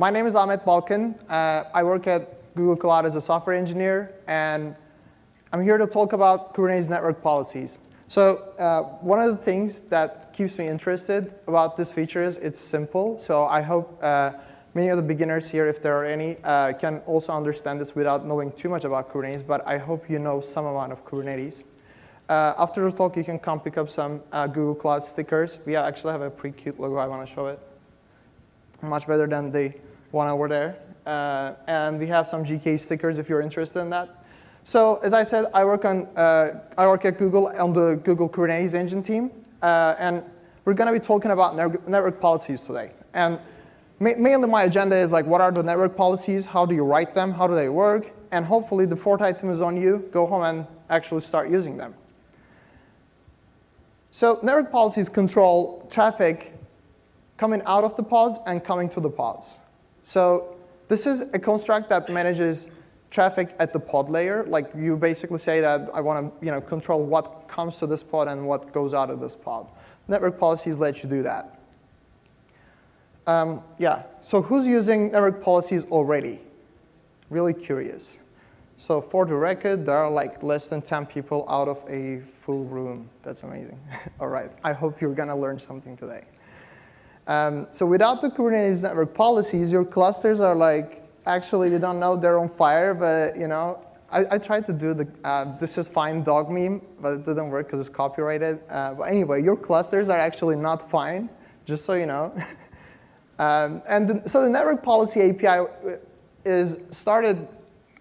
my name is Ahmet Balkan. Uh, I work at Google Cloud as a software engineer, and I'm here to talk about Kubernetes network policies. So uh, one of the things that keeps me interested about this feature is it's simple. So I hope uh, many of the beginners here, if there are any, uh, can also understand this without knowing too much about Kubernetes, but I hope you know some amount of Kubernetes. Uh, after the talk, you can come pick up some uh, Google Cloud stickers. We actually have a pretty cute logo. I want to show it. Much better than the one hour there. Uh, and we have some GK stickers if you're interested in that. So as I said, I work on uh, I work at Google on the Google Kubernetes engine team, uh, and we're going to be talking about network policies today. And ma mainly my agenda is like, what are the network policies? How do you write them? How do they work? And hopefully the fourth item is on you. Go home and actually start using them. So network policies control traffic coming out of the pods and coming to the pods. So this is a construct that manages traffic at the pod layer. Like you basically say that I want to you know, control what comes to this pod and what goes out of this pod. Network policies let you do that. Um, yeah, so who's using network policies already? Really curious. So for the record, there are like less than 10 people out of a full room. That's amazing. All right, I hope you're to learn something today. Um, so without the Kubernetes network policies, your clusters are like, actually, they don't know they're on fire, but you know, I, I tried to do the uh, this is fine dog meme, but it didn't work because it's copyrighted. Uh, but anyway, your clusters are actually not fine, just so you know. um, and the, so the network policy API is started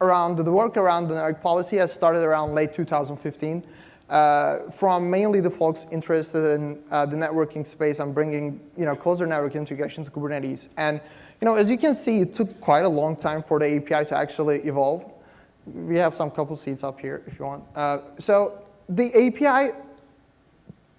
around, the work around the network policy has started around late 2015 uh, from mainly the folks interested in uh, the networking space and bringing you know, closer network integration to Kubernetes. And you know, as you can see, it took quite a long time for the API to actually evolve. We have some couple seats up here if you want. Uh, so the API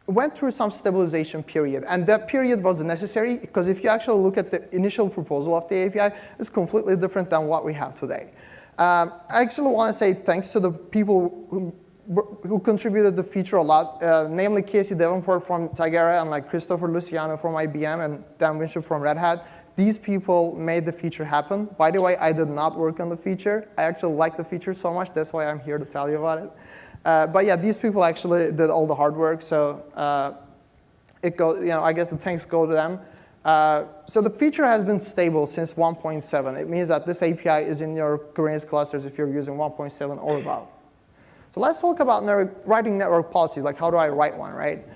went through some stabilization period, and that period was necessary because if you actually look at the initial proposal of the API, it's completely different than what we have today. Um, I actually want to say thanks to the people who who contributed the feature a lot, uh, namely Casey Davenport from Tigera and like Christopher Luciano from IBM and Dan Winship from Red Hat. These people made the feature happen. By the way, I did not work on the feature. I actually like the feature so much. That's why I'm here to tell you about it. Uh, but yeah, these people actually did all the hard work. So uh, it goes, you know, I guess the thanks go to them. Uh, so the feature has been stable since 1.7. It means that this API is in your Kubernetes clusters if you're using 1.7 or above. So let's talk about network, writing network policies, like how do I write one, right?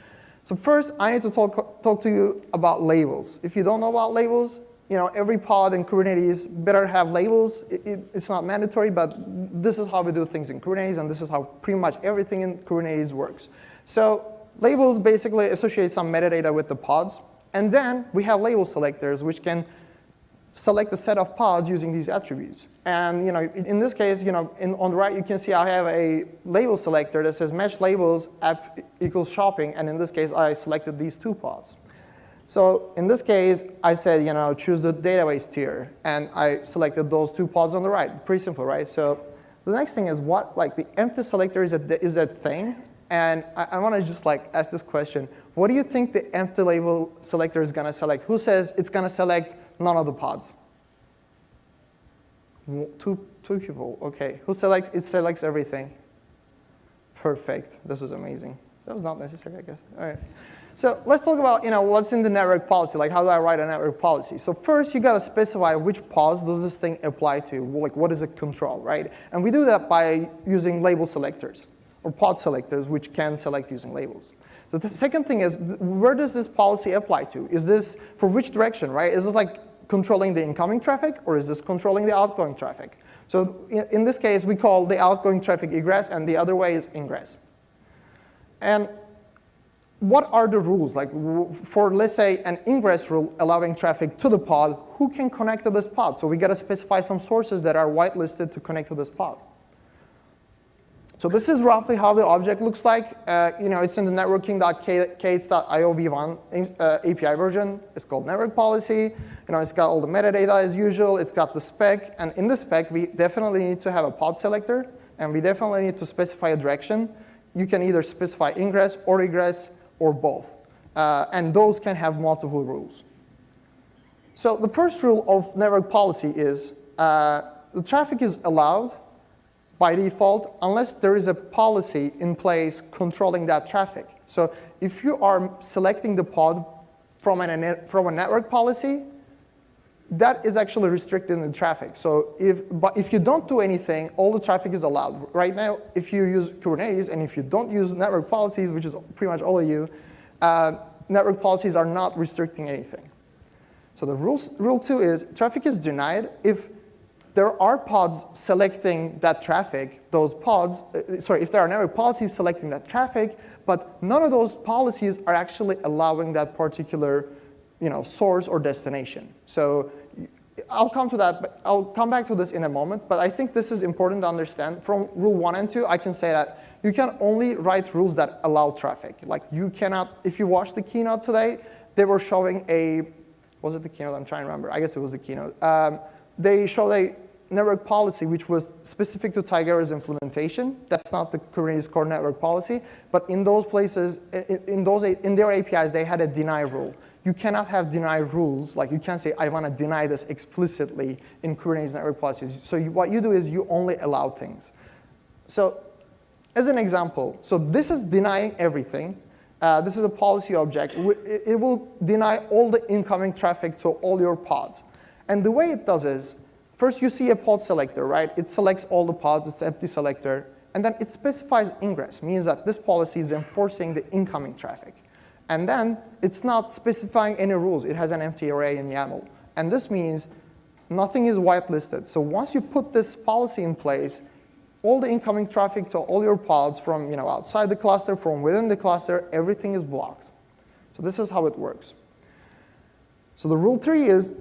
So first, I need to talk, talk to you about labels. If you don't know about labels, you know, every pod in Kubernetes better have labels. It, it, it's not mandatory, but this is how we do things in Kubernetes, and this is how pretty much everything in Kubernetes works. So labels basically associate some metadata with the pods, and then we have label selectors, which can select a set of pods using these attributes. And you know, in this case, you know, in, on the right, you can see I have a label selector that says match labels app equals shopping, and in this case, I selected these two pods. So in this case, I said, you know, choose the database tier, and I selected those two pods on the right. Pretty simple, right? So the next thing is what, like the empty selector is a, is a thing, and I, I want to just like ask this question. What do you think the empty label selector is going to select? Who says it's going to select none of the pods. Two, two people, OK. Who selects, it selects everything. Perfect, this is amazing. That was not necessary, I guess. All right. So let's talk about you know, what's in the network policy, like how do I write a network policy? So first, you got to specify which pods does this thing apply to, like what is it control, right? And we do that by using label selectors, or pod selectors, which can select using labels. So the second thing is, where does this policy apply to? Is this for which direction, right? Is this like controlling the incoming traffic, or is this controlling the outgoing traffic? So in this case, we call the outgoing traffic egress, and the other way is ingress. And what are the rules? Like for, let's say, an ingress rule allowing traffic to the pod, who can connect to this pod? So we got to specify some sources that are whitelisted to connect to this pod. So this is roughly how the object looks like. Uh, you know, it's in the networking.k8s.io v1 uh, API version. It's called network policy. You know, it's got all the metadata as usual. It's got the spec. And in the spec, we definitely need to have a pod selector. And we definitely need to specify a direction. You can either specify ingress or egress or both. Uh, and those can have multiple rules. So the first rule of network policy is uh, the traffic is allowed by default unless there is a policy in place controlling that traffic. So if you are selecting the pod from, an, from a network policy, that is actually restricting the traffic. So if, but if you don't do anything, all the traffic is allowed. Right now, if you use Kubernetes and if you don't use network policies, which is pretty much all of you, uh, network policies are not restricting anything. So the rules, rule two is traffic is denied if there are pods selecting that traffic, those pods, uh, sorry, if there are network policies selecting that traffic, but none of those policies are actually allowing that particular you know, source or destination. So I'll come to that, but I'll come back to this in a moment, but I think this is important to understand. From rule one and two, I can say that you can only write rules that allow traffic. Like you cannot, if you watch the keynote today, they were showing a, was it the keynote? I'm trying to remember. I guess it was the keynote. Um, they showed a network policy which was specific to Tigera's implementation. That's not the Kubernetes core network policy, but in those places, in, those, in their APIs, they had a deny rule. You cannot have deny rules, like you can't say, I want to deny this explicitly in Kubernetes network policies. So you, what you do is you only allow things. So as an example, so this is denying everything. Uh, this is a policy object. It will deny all the incoming traffic to all your pods. And the way it does is, First, you see a pod selector, right? It selects all the pods, it's empty selector, and then it specifies ingress, means that this policy is enforcing the incoming traffic. And then it's not specifying any rules. It has an empty array in YAML. And this means nothing is whitelisted. So once you put this policy in place, all the incoming traffic to all your pods from you know, outside the cluster, from within the cluster, everything is blocked. So this is how it works. So the rule three is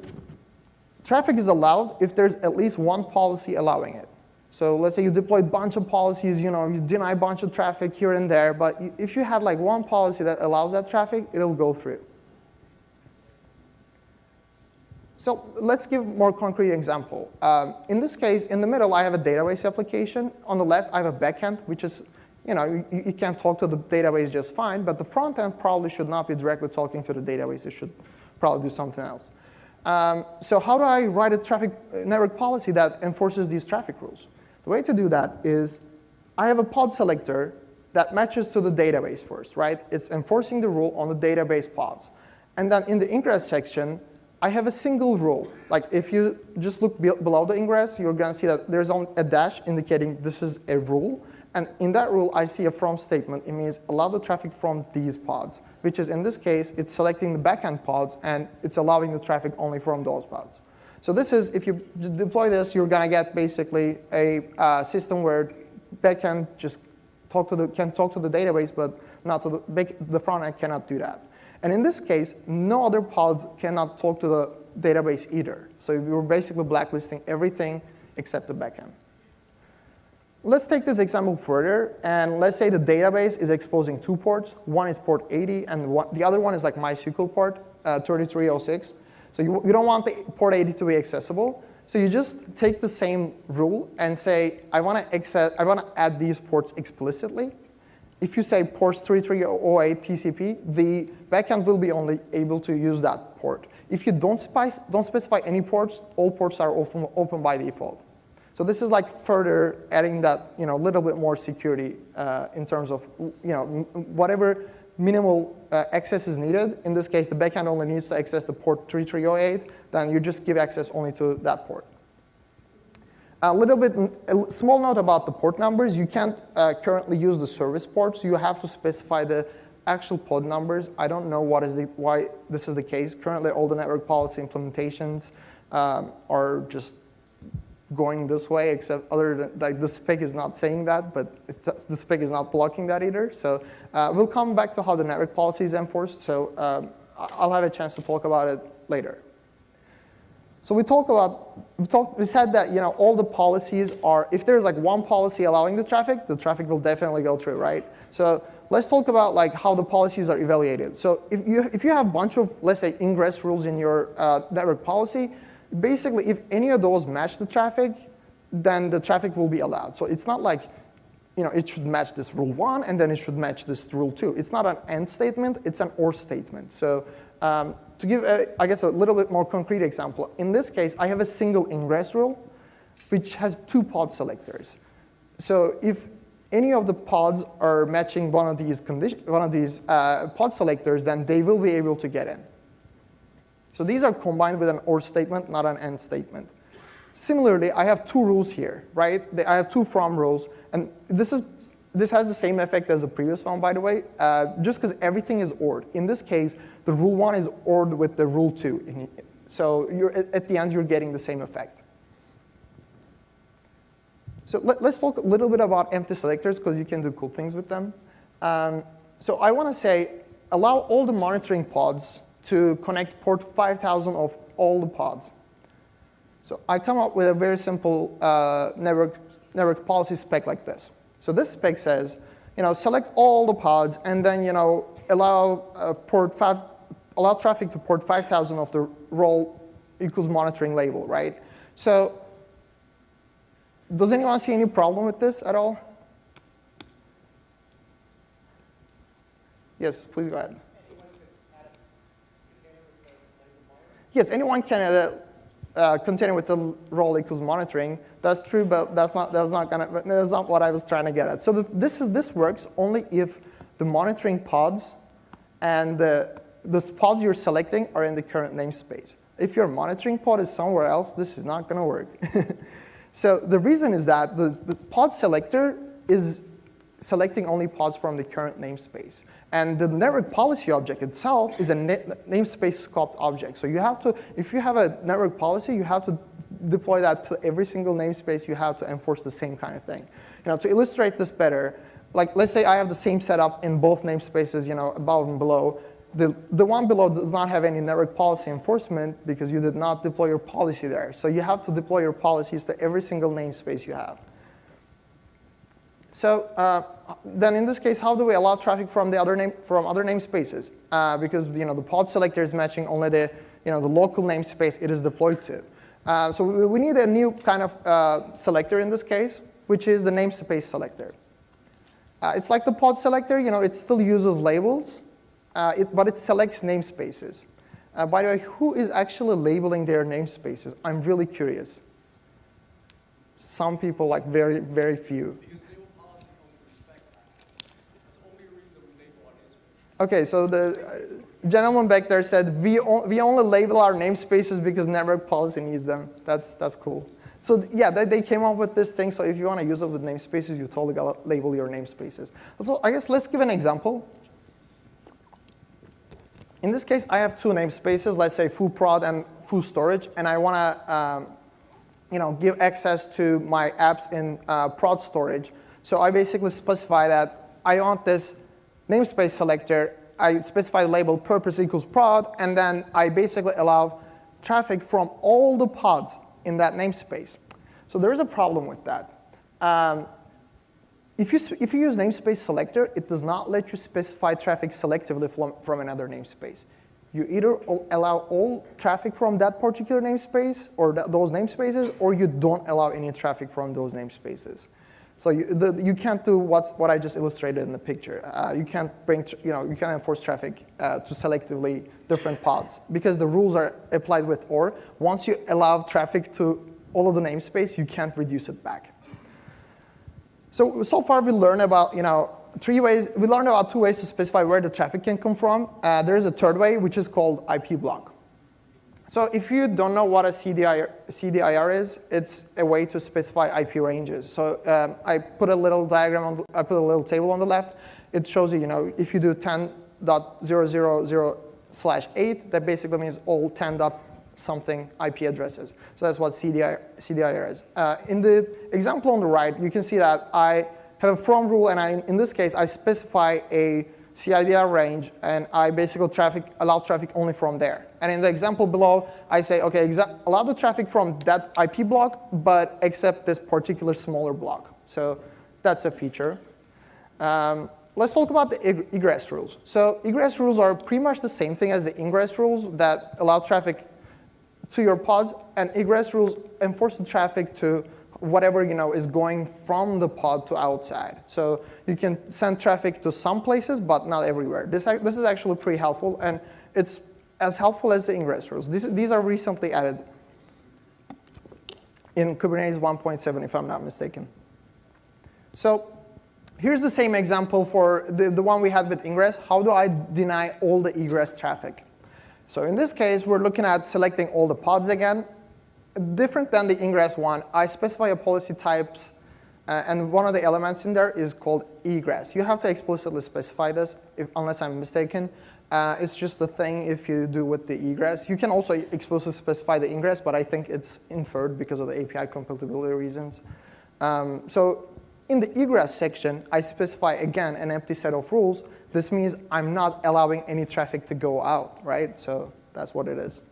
Traffic is allowed if there's at least one policy allowing it. So let's say you deploy a bunch of policies, you know, you deny a bunch of traffic here and there, but if you had like one policy that allows that traffic, it'll go through. So let's give more concrete example. Um, in this case, in the middle, I have a database application. On the left, I have a backend, which is, you know, you, you can talk to the database just fine, but the front end probably should not be directly talking to the database. It should probably do something else. Um, so how do I write a traffic network policy that enforces these traffic rules? The way to do that is I have a pod selector that matches to the database first, right? It's enforcing the rule on the database pods. And then in the ingress section, I have a single rule. Like if you just look be below the ingress, you're going to see that there's only a dash indicating this is a rule. And in that rule, I see a from statement. It means allow the traffic from these pods, which is in this case, it's selecting the backend pods, and it's allowing the traffic only from those pods. So this is, if you deploy this, you're going to get basically a uh, system where backend just talk to the, can talk to the database, but not to the, the front end cannot do that. And in this case, no other pods cannot talk to the database either. So you're basically blacklisting everything except the backend. Let's take this example further, and let's say the database is exposing two ports. One is port 80, and one, the other one is like MySQL port, uh, 3306. So you, you don't want the port 80 to be accessible. So you just take the same rule and say, I want to add these ports explicitly. If you say ports 3308 TCP, the backend will be only able to use that port. If you don't, spice, don't specify any ports, all ports are open, open by default. So this is like further adding that you know a little bit more security uh, in terms of you know whatever minimal uh, access is needed. In this case, the backend only needs to access the port 3308. Then you just give access only to that port. A little bit, a small note about the port numbers. You can't uh, currently use the service ports. You have to specify the actual pod numbers. I don't know what is the, why this is the case. Currently, all the network policy implementations um, are just going this way, except other than, like the spec is not saying that, but the spec is not blocking that either. So uh, we'll come back to how the network policy is enforced. So um, I'll have a chance to talk about it later. So we talk about, we, talk, we said that you know, all the policies are, if there's like one policy allowing the traffic, the traffic will definitely go through, right? So let's talk about like how the policies are evaluated. So if you, if you have a bunch of, let's say, ingress rules in your uh, network policy, basically, if any of those match the traffic, then the traffic will be allowed. So it's not like you know, it should match this rule one, and then it should match this rule two. It's not an and statement, it's an or statement. So um, to give, a, I guess, a little bit more concrete example, in this case, I have a single ingress rule, which has two pod selectors. So if any of the pods are matching one of these, one of these uh, pod selectors, then they will be able to get in. So these are combined with an OR statement, not an AND statement. Similarly, I have two rules here, right? I have two from rules, and this is this has the same effect as the previous one, by the way, uh, just because everything is ORed. In this case, the rule one is ORed with the rule two. So you're at the end, you're getting the same effect. So let, us talk a little bit about empty selectors because you can do cool things with them. Um, so I want to say, allow all the monitoring pods to connect port 5000 of all the pods. So I come up with a very simple uh, network, network policy spec like this. So this spec says, you know, select all the pods and then, you know, allow uh, port five, allow traffic to port 5,000 of the role equals monitoring label, right? So does anyone see any problem with this at all? Yes, please go ahead. Yes, anyone can add a uh, container with the role equals monitoring. That's true, but that's not that's not gonna that's not what I was trying to get at. So the, this is this works only if the monitoring pods and the the pods you're selecting are in the current namespace. If your monitoring pod is somewhere else, this is not going to work. so the reason is that the, the pod selector is selecting only pods from the current namespace. And the network policy object itself is a namespace scoped object. So you have to, if you have a network policy, you have to deploy that to every single namespace you have to enforce the same kind of thing. You know, to illustrate this better, like let's say I have the same setup in both namespaces, you know, above and below. The, the one below does not have any network policy enforcement because you did not deploy your policy there. So you have to deploy your policies to every single namespace you have. So uh, then in this case, how do we allow traffic from the other name from other namespaces? Uh, because you know the pod selector is matching only the you know the local namespace it is deployed to. Uh, so we, we, need a new kind of uh, selector in this case, which is the namespace selector. Uh, it's like the pod selector, you know, it still uses labels, uh, it, but it selects namespaces. by the way, who is actually labeling their namespaces? I'm really curious. Some people, like very, very few. Okay, so the gentleman back there said, we, we only label our namespaces because network policy needs them. That's, that's cool. So yeah, they, they came up with this thing. So if you want to use it with namespaces, you totally got to label your namespaces. So I guess let's give an example. In this case, I have two namespaces, let's say foo prod and foo storage, and I want to um, you know, give access to my apps in uh, prod storage. So I basically specify that I want this namespace selector, I specify the label purpose equals prod, and then I basically allow traffic from all the pods in that namespace. So there is a problem with that. Um, if, you, if you use namespace selector, it does not let you specify traffic selectively from, from another namespace. You either allow all traffic from that particular namespace or th those namespaces, or you don't allow any traffic from those namespaces. So you, the, you can't do what's, what I just illustrated in the picture. Uh, you can't bring, you know, you can't enforce traffic uh, to selectively different pods because the rules are applied with OR. Once you allow traffic to all of the namespace, you can't reduce it back. So, so far we learned about, you know, three ways, we learned about two ways to specify where the traffic can come from. Uh, there is a third way, which is called IP block. So if you don't know what a CIDR, CIDR is, it's a way to specify IP ranges. So um, I put a little diagram, on, I put a little table on the left. It shows you, you know, if you do 10.000 slash 8, that basically means all 10 dot something IP addresses. So that's what CIDR, CIDR is. Uh, in the example on the right, you can see that I have a from rule, and I, in this case, I specify a CIDR range, and I basically traffic, allow traffic only from there. And in the example below, I say, OK, allow the traffic from that IP block, but except this particular smaller block. So that's a feature. Um, let's talk about the egress rules. So egress rules are pretty much the same thing as the ingress rules that allow traffic to your pods, and egress rules enforce the traffic to whatever you know is going from the pod to outside. So you can send traffic to some places, but not everywhere. This, this is actually pretty helpful, and it's as helpful as the ingress rules. This, these are recently added in Kubernetes 1.7, if I'm not mistaken. So here's the same example for the, the one we had with ingress. How do I deny all the egress traffic? So in this case, we're looking at selecting all the pods again. Different than the ingress one, I specify a policy types, uh, and one of the elements in there is called egress. You have to explicitly specify this, if, unless I'm mistaken. Uh, it's just a thing if you do with the egress. You can also explicitly specify the ingress, but I think it's inferred because of the API compatibility reasons. Um, so in the egress section, I specify, again, an empty set of rules. This means I'm not allowing any traffic to go out, right? So that's what it is.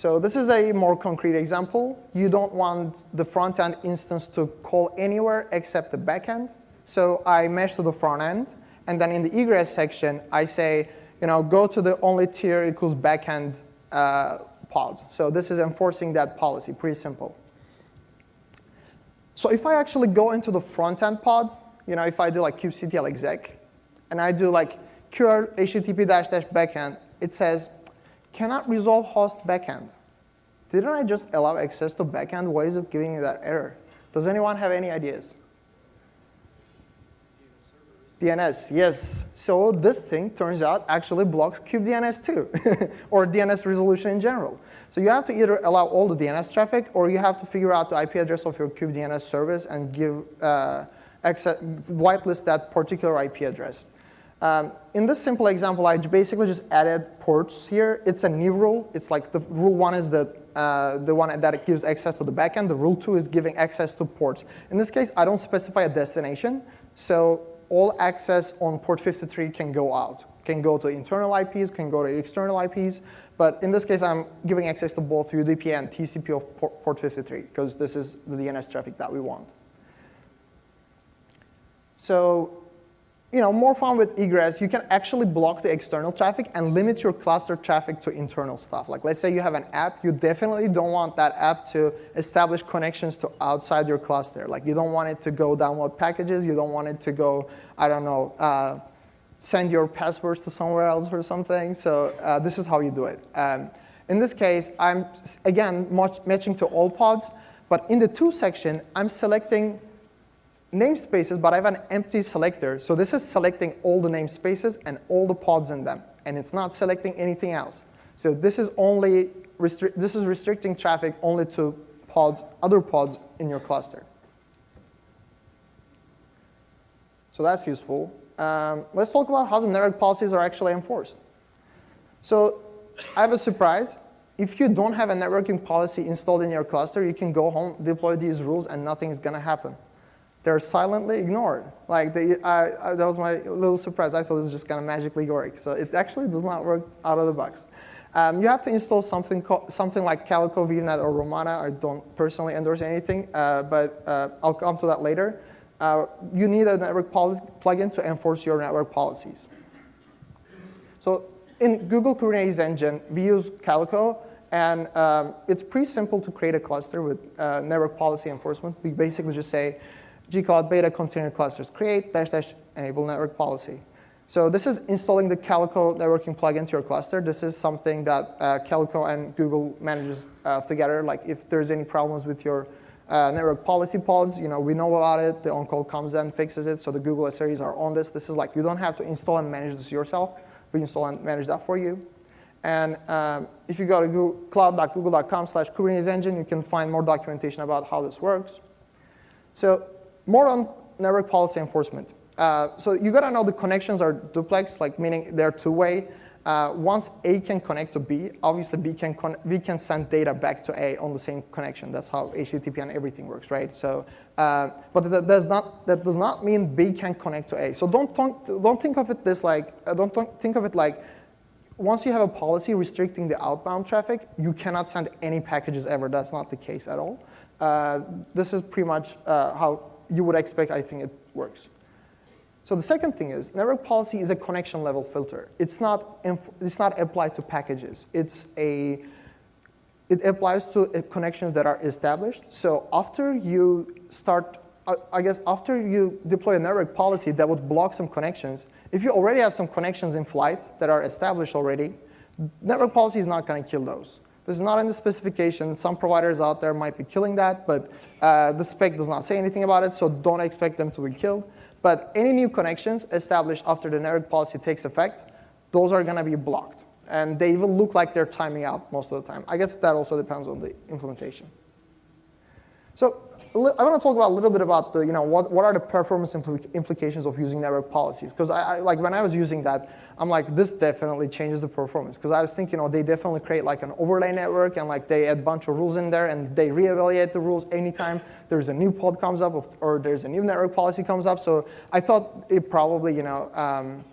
So this is a more concrete example. You don't want the front-end instance to call anywhere except the backend. So I mesh to the front end. And then in the egress section, I say, you know, go to the only tier equals backend uh, pod. So this is enforcing that policy, pretty simple. So if I actually go into the front-end pod, you know, if I do like kubectl exec, and I do like curl http dash dash backend, it says, cannot resolve host backend. Didn't I just allow access to backend? Why is it giving me that error? Does anyone have any ideas? DNS, yes. So this thing, turns out, actually blocks kubedns too, or DNS resolution in general. So you have to either allow all the DNS traffic, or you have to figure out the IP address of your kubedns service and give uh, access, whitelist that particular IP address. Um, in this simple example, I basically just added ports here. It's a new rule. It's like the rule one is the, uh, the one that gives access to the backend. The rule two is giving access to ports. In this case, I don't specify a destination. So all access on port 53 can go out, can go to internal IPs, can go to external IPs. But in this case, I'm giving access to both UDP and TCP of port 53, because this is the DNS traffic that we want. So you know, more fun with egress, you can actually block the external traffic and limit your cluster traffic to internal stuff. Like let's say you have an app, you definitely don't want that app to establish connections to outside your cluster. Like you don't want it to go download packages, you don't want it to go, I don't know, uh, send your passwords to somewhere else or something. So uh, this is how you do it. Um, in this case, I'm, again, matching to all pods. But in the to section, I'm selecting namespaces, but I have an empty selector. So this is selecting all the namespaces and all the pods in them. And it's not selecting anything else. So this is only this is restricting traffic only to pods, other pods in your cluster. So that's useful. Um, let's talk about how the network policies are actually enforced. So I have a surprise. If you don't have a networking policy installed in your cluster, you can go home, deploy these rules, and nothing is going to happen. They're silently ignored. Like they, I, I, that was my little surprise. I thought it was just to magically work. So it actually does not work out of the box. Um, you have to install something, something like Calico, Weave Net, or Romana. I don't personally endorse anything, uh, but uh, I'll come to that later uh, you need a network plugin to enforce your network policies. So in Google Kubernetes Engine, we use Calico, and um, it's pretty simple to create a cluster with uh, network policy enforcement. We basically just say gcloud beta container clusters create dash dash enable network policy. So this is installing the Calico networking plugin to your cluster. This is something that uh, Calico and Google manages uh, together. Like if there's any problems with your uh, network policy pods, you know, we know about it. The on-call comes and fixes it. So the Google SREs are on this. This is like, you don't have to install and manage this yourself. We install and manage that for you. And um, if you go to cloud.google.com slash Kubernetes engine, you can find more documentation about how this works. So more on network policy enforcement. Uh, so you gotta know the connections are duplex, like meaning they're two-way. Uh, once A can connect to B, obviously B can B can send data back to A on the same connection. That's how HTTP and everything works, right? So, uh, but that does not that does not mean B can connect to A. So don't think don't think of it this like uh, don't think of it like once you have a policy restricting the outbound traffic, you cannot send any packages ever. That's not the case at all. Uh, this is pretty much uh, how you would expect. I think it works. So the second thing is network policy is a connection level filter. It's not, it's not applied to packages. It's a, it applies to uh, connections that are established. So after you start, I guess after you deploy a network policy that would block some connections, if you already have some connections in flight that are established already, Network policy is not going to kill those. This is not in the specification. Some providers out there might be killing that, but uh, the spec does not say anything about it, so don't expect them to be killed. But any new connections established after the network policy takes effect, those are going to be blocked. And they even look like they're timing out most of the time. I guess that also depends on the implementation. So I want to talk about a little bit about the, you know, what, what are the performance impl implications of using network policies? Because I, I, like when I was using that, I'm like, this definitely changes the performance. Because I was thinking, you know, they definitely create like an overlay network and like they add a bunch of rules in there and they reevaluate the rules anytime there's a new pod comes up or there's a new network policy comes up. So I thought it probably, you know, um,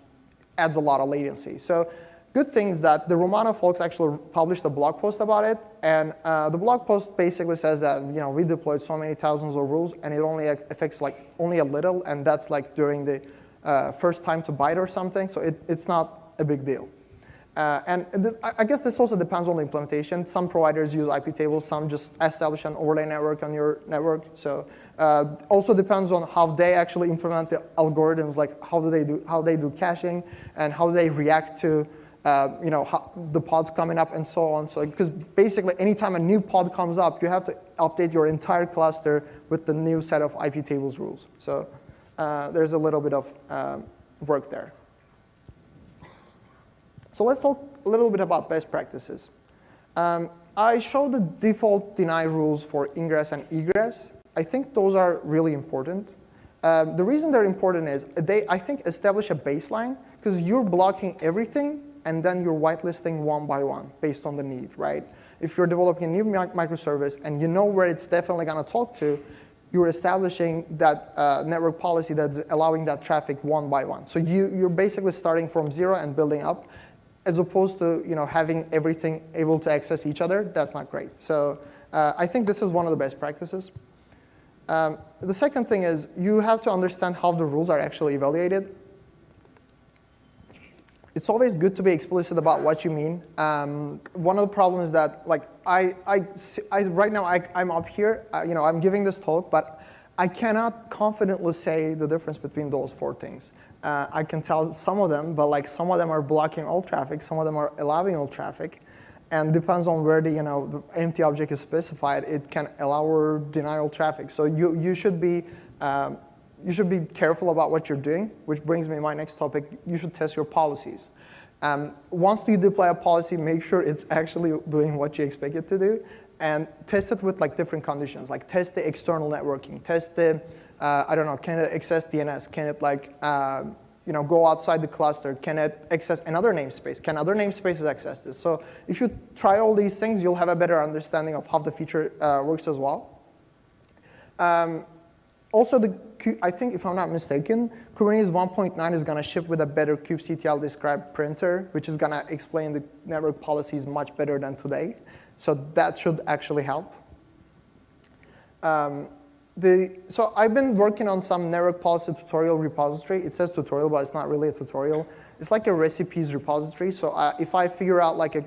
adds a lot of latency. So good thing is that the Romana folks actually published a blog post about it. And uh, the blog post basically says that you know we deployed so many thousands of rules and it only affects like only a little. And that's like during the uh, first time to byte or something. So it, it's not a big deal. Uh, and I guess this also depends on the implementation. Some providers use IP tables, some just establish an overlay network on your network. So uh, also depends on how they actually implement the algorithms, like how do they do how they do caching and how they react to uh, you know, how, the pods coming up and so on. So because basically anytime a new pod comes up, you have to update your entire cluster with the new set of IP tables rules. So uh, there's a little bit of um, work there. So let's talk a little bit about best practices. Um, I showed the default deny rules for ingress and egress. I think those are really important. Um, the reason they're important is they, I think, establish a baseline because you're blocking everything and then you're whitelisting one by one based on the need, right? If you're developing a new microservice and you know where it's definitely going to talk to, you're establishing that uh, network policy that's allowing that traffic one by one. So you, you're basically starting from zero and building up, as opposed to you know, having everything able to access each other. That's not great. So uh, I think this is one of the best practices. Um, the second thing is you have to understand how the rules are actually evaluated it's always good to be explicit about what you mean. Um, one of the problems that, like, I, I, I right now I, am up here, uh, you know, I'm giving this talk, but I cannot confidently say the difference between those four things. Uh, I can tell some of them, but like some of them are blocking all traffic, some of them are allowing all traffic, and depends on where the you know the empty object is specified, it can allow or deny all traffic. So you you should be um, you should be careful about what you're doing, which brings me to my next topic. You should test your policies. Um, once you deploy a policy, make sure it's actually doing what you expect it to do, and test it with like different conditions. Like test the external networking, test the, uh, I don't know, can it access DNS? Can it like, uh, you know, go outside the cluster? Can it access another namespace? Can other namespaces access this? So if you try all these things, you'll have a better understanding of how the feature uh, works as well. Um, also, the, I think if I'm not mistaken, Kubernetes 1.9 is going to ship with a better kubectl describe printer, which is going to explain the network policies much better than today. So that should actually help. Um, the, so I've been working on some network policy tutorial repository. It says tutorial, but it's not really a tutorial. It's like a recipes repository. So I, if I figure out like a,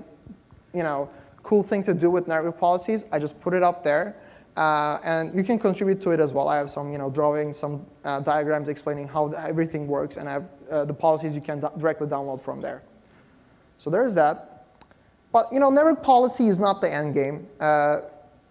you know, cool thing to do with network policies, I just put it up there. Uh, and you can contribute to it as well. I have some you know, drawings, some uh, diagrams explaining how everything works, and I have uh, the policies you can directly download from there. So there's that. But you know, network policy is not the end game. Uh,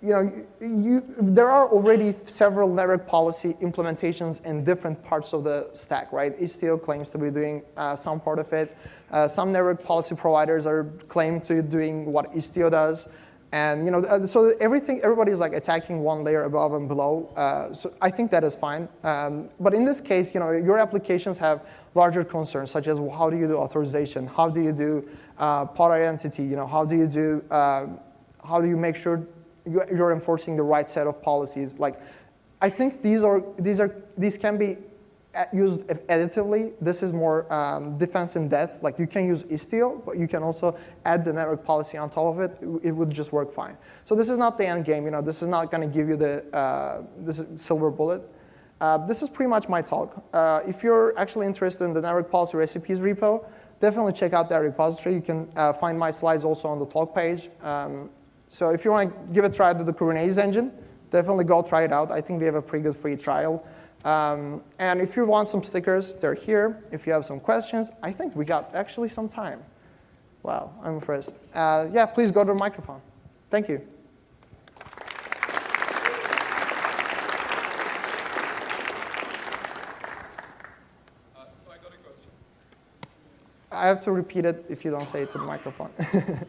you know, you, there are already several network policy implementations in different parts of the stack, right? Istio claims to be doing uh, some part of it. Uh, some network policy providers are claim to doing what Istio does. And you know, uh, so everything, everybody's like attacking one layer above and below. Uh, so I think that is fine. Um, but in this case, you know, your applications have larger concerns, such as how do you do authorization? How do you do uh, pod identity? You know, how do you do, uh, how do you make sure you're enforcing the right set of policies? Like, I think these are, these are, these can be used additively. This is more um, defense in depth. Like you can use Istio, but you can also add the network policy on top of it. It would just work fine. So this is not the end game. You know, this is not going to give you the uh, this silver bullet. Uh, this is pretty much my talk. Uh, if you're actually interested in the network policy recipes repo, definitely check out that repository. You can uh, find my slides also on the talk page. Um, so if you want to give a try to the Kubernetes engine, definitely go try it out. I think we have a pretty good free trial. Um, and if you want some stickers, they're here. If you have some questions, I think we got actually some time. Wow, I'm impressed. Uh, yeah, please go to the microphone. Thank you. Uh, so I got a question. I have to repeat it if you don't say it to the microphone.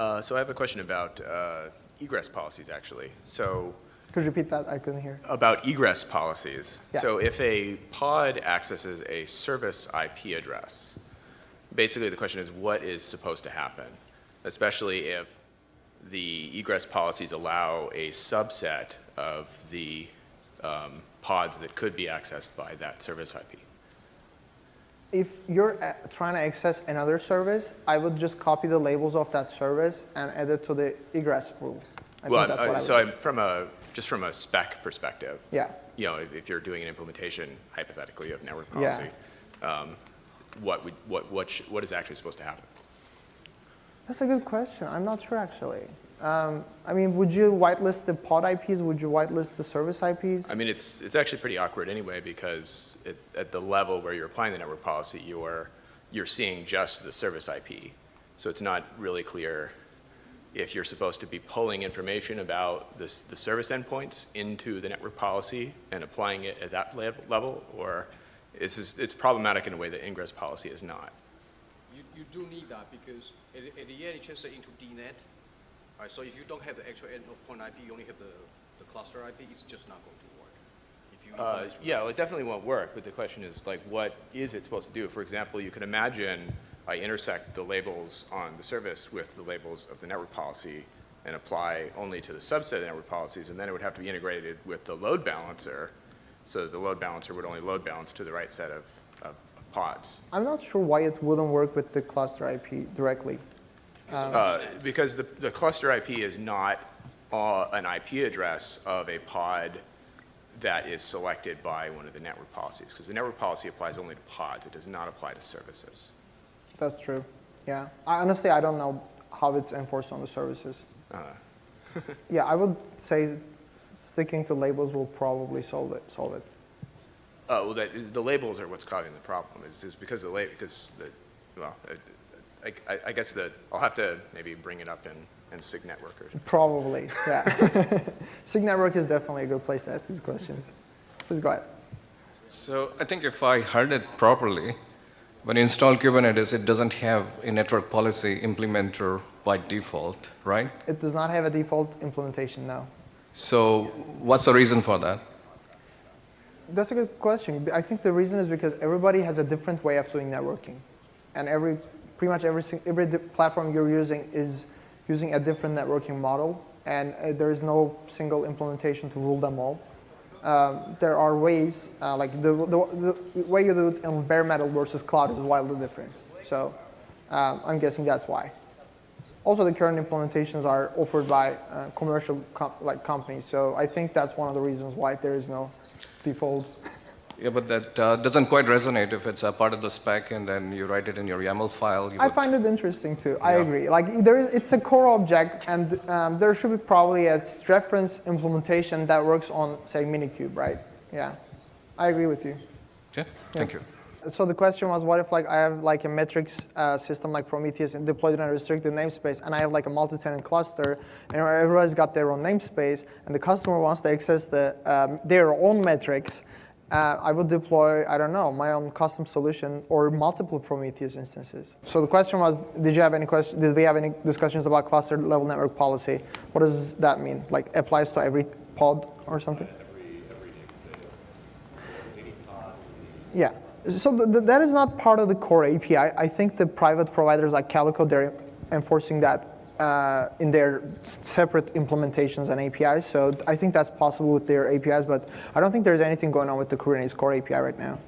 Uh, so I have a question about uh, egress policies, actually. So Could you repeat that? I couldn't hear. about egress policies. Yeah. So if a pod accesses a service IP address, basically the question is what is supposed to happen, especially if the egress policies allow a subset of the um, pods that could be accessed by that service IP. If you're uh, trying to access another service, I would just copy the labels of that service and add it to the egress rule. I well, think that's I'm- what uh, I would so. I'm from a just from a spec perspective. Yeah. you know, if, if you're doing an implementation, hypothetically, of network Yeah. policy, um, what would, what, what, sh- what is actually supposed to happen? That's a good question. I'm not sure actually. Um, I mean, would you whitelist the pod IPs? Would you whitelist the service IPs? I mean, it's, it's actually pretty awkward anyway, because it, at the level where you're applying the network policy, you're, you're seeing just the service IP. So it's not really clear if you're supposed to be pulling information about this, the service endpoints into the network policy and applying it at that level, or it's, just- it's problematic in a way that ingress policy is not. You, you do need that because at, at the end, it just into DNAT. Right, so if you don't have the actual endpoint IP, you only have the, the cluster IP, it's just not going to work. If you Uh, implement Yeah, well, it definitely won't work, but the question is, like, what is it supposed to do? For example, you can imagine I intersect the labels on the service with the labels of the network policy and apply only to the subset of network policies, and then it would have to be integrated with the load balancer, so that the load balancer would only load balance to the right set of, of of pods. I'm not sure why it wouldn't work with the cluster IP directly. Uh, Because the, the cluster IP is not uh, an IP address of a pod that is selected by one of the network policies, because the network policy applies only to pods, it does not apply to services. That's true. Yeah. I, honestly, I don't know how it's enforced on the services. yeah, I would say sticking to labels will probably solve it. Solve it. Uh, well, that is, the labels are what's causing the problem, is, is because the la, because the, well, I, I, I guess that, I'll have to maybe bring it up in, in SIG network or Probably. Yeah. Sig Network is definitely a good place to ask these questions. Please go ahead. So I think if I heard it properly, when you install Kubernetes, it doesn't have a network policy implementer by default, right? It does not have a default implementation now. So what's the reason for that? That's a good question. I think the reason is because everybody has a different way of doing networking, and every pretty much every every platform you're using is using a different networking model, and uh, there is no single implementation to rule them all. Um, there are ways, uh, like the, the, the way you do it in bare metal versus cloud is wildly different. So um, I'm guessing that's why. Also, the current implementations are offered by uh, commercial com- like companies, so I think that's one of the reasons why there is no default. Yeah, but that uh, doesn't quite resonate if it's a part of the spec and then you write it in your YAML file. You I would- find it interesting too. I agree. Like there is, it's a core object, and um, there should be probably a reference implementation that works on, say, Minikube, right? Yeah, I agree with you. Okay, thank you. So the question was, what if like I have like a metrics uh, system like Prometheus and deployed in a restricted namespace, and I have like a multi-tenant cluster, and everybody's got their own namespace, and the customer wants to access the um, their own metrics. Uh, I would deploy, I don't know, my own custom solution or multiple Prometheus instances. So the question was, did you have any question? Did we have any discussions about cluster level network policy? What does that mean? Like applies to every pod or something? Yeah. So th- th- that is not part of the core API. I think the private providers like Calico, they're enforcing that uh, in their separate implementations and APIs. So I think that's possible with their APIs, but I don't think there's anything going on with the Kubernetes core API right now.